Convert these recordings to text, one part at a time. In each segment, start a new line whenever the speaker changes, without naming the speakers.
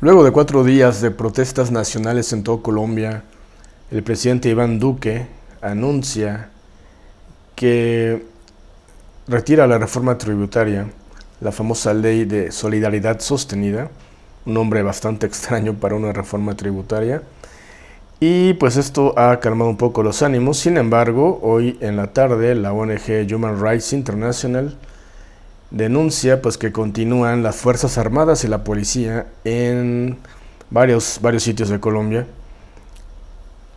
Luego de cuatro días de protestas nacionales en toda Colombia, el presidente Iván Duque anuncia que retira la reforma tributaria, la famosa ley de solidaridad sostenida, un nombre bastante extraño para una reforma tributaria, y pues esto ha calmado un poco los ánimos, sin embargo, hoy en la tarde la ONG Human Rights International denuncia pues que continúan las Fuerzas Armadas y la policía en varios, varios sitios de Colombia.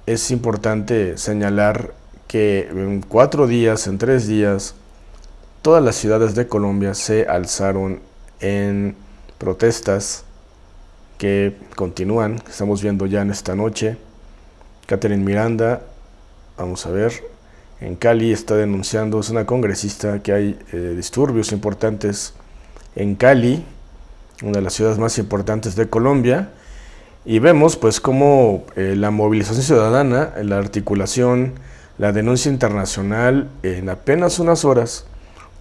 Es importante señalar que en cuatro días, en tres días, todas las ciudades de Colombia se alzaron en protestas que continúan, estamos viendo ya en esta noche. Catherine Miranda, vamos a ver, en Cali está denunciando, es una congresista, que hay eh, disturbios importantes en Cali, una de las ciudades más importantes de Colombia, y vemos pues cómo eh, la movilización ciudadana, la articulación, la denuncia internacional en apenas unas horas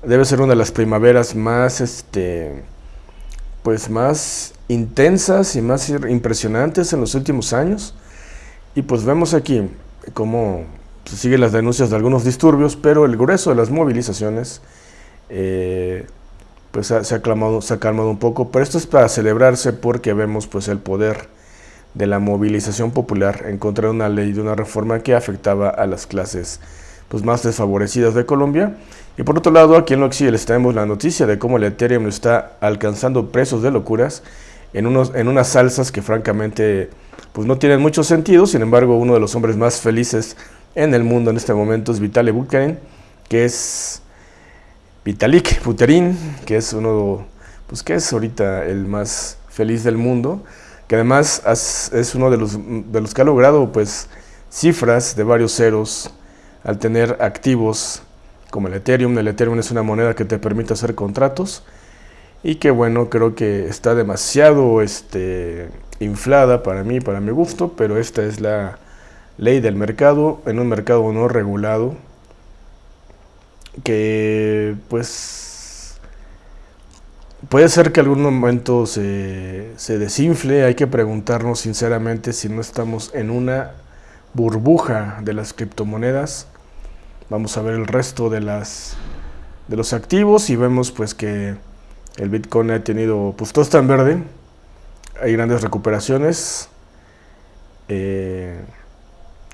debe ser una de las primaveras más este pues más intensas y más impresionantes en los últimos años y pues vemos aquí cómo se siguen las denuncias de algunos disturbios, pero el grueso de las movilizaciones eh, pues se ha, calmado, se ha calmado un poco, pero esto es para celebrarse porque vemos pues el poder de la movilización popular en contra de una ley, de una reforma que afectaba a las clases pues, más desfavorecidas de Colombia. Y por otro lado, aquí en Loxi les traemos la noticia de cómo el Ethereum está alcanzando precios de locuras en, unos, en unas salsas que francamente pues no tienen mucho sentido, sin embargo uno de los hombres más felices en el mundo en este momento es Vitaly Buterin, que es Vitalik Buterin, que es uno, pues que es ahorita el más feliz del mundo, que además es uno de los, de los que ha logrado pues cifras de varios ceros al tener activos como el Ethereum. El Ethereum es una moneda que te permite hacer contratos y que bueno, creo que está demasiado este, inflada para mí, para mi gusto, pero esta es la ley del mercado, en un mercado no regulado, que pues puede ser que algún momento se, se desinfle, hay que preguntarnos sinceramente si no estamos en una burbuja de las criptomonedas. Vamos a ver el resto de, las, de los activos y vemos pues que el Bitcoin ha tenido, pues todo está en verde, hay grandes recuperaciones. Eh,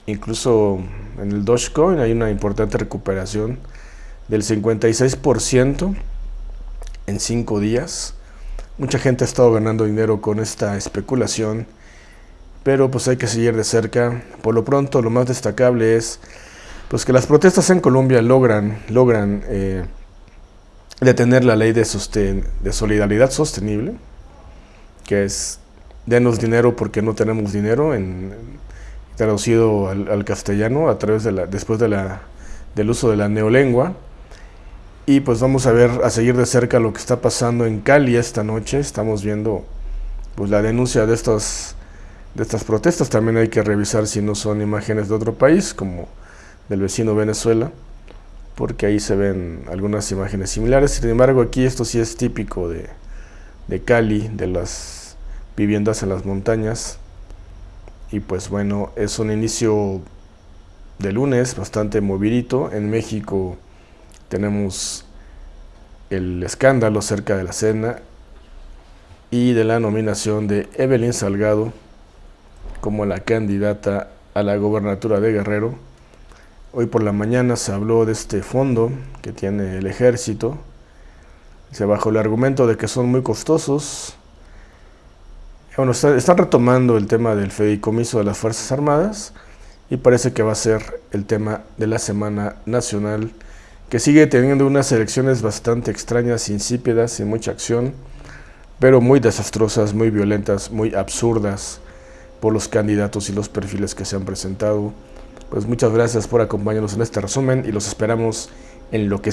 incluso en el Dogecoin hay una importante recuperación del 56% en 5 días. Mucha gente ha estado ganando dinero con esta especulación, pero pues hay que seguir de cerca. Por lo pronto, lo más destacable es pues que las protestas en Colombia logran, logran eh, detener la ley de, de solidaridad sostenible, que es denos dinero porque no tenemos dinero, en, traducido al, castellano a través de la, después de la, del uso de la neolengua. Y pues vamos a ver, a seguir de cerca lo que está pasando en Cali esta noche. Estamos viendo pues la denuncia de estas, de estas protestas. También hay que revisar si no son imágenes de otro país, como del vecino Venezuela, porque ahí se ven algunas imágenes similares. Sin embargo, aquí esto sí es típico de, de Cali, de las viviendas en las montañas. Y pues bueno, es un inicio de lunes bastante movidito. En México tenemos el escándalo cerca de la cena y de la nominación de Evelyn Salgado como la candidata a la gobernatura de Guerrero. Hoy por la mañana se habló de este fondo que tiene el ejército. Se bajó el argumento de que son muy costosos, bueno, están retomando el tema del fedicomiso de las Fuerzas Armadas y parece que va a ser el tema de la Semana Nacional, que sigue teniendo unas elecciones bastante extrañas, insípidas, sin mucha acción, pero muy desastrosas, muy violentas, muy absurdas por los candidatos y los perfiles que se han presentado. Pues muchas gracias por acompañarnos en este resumen y los esperamos en lo que.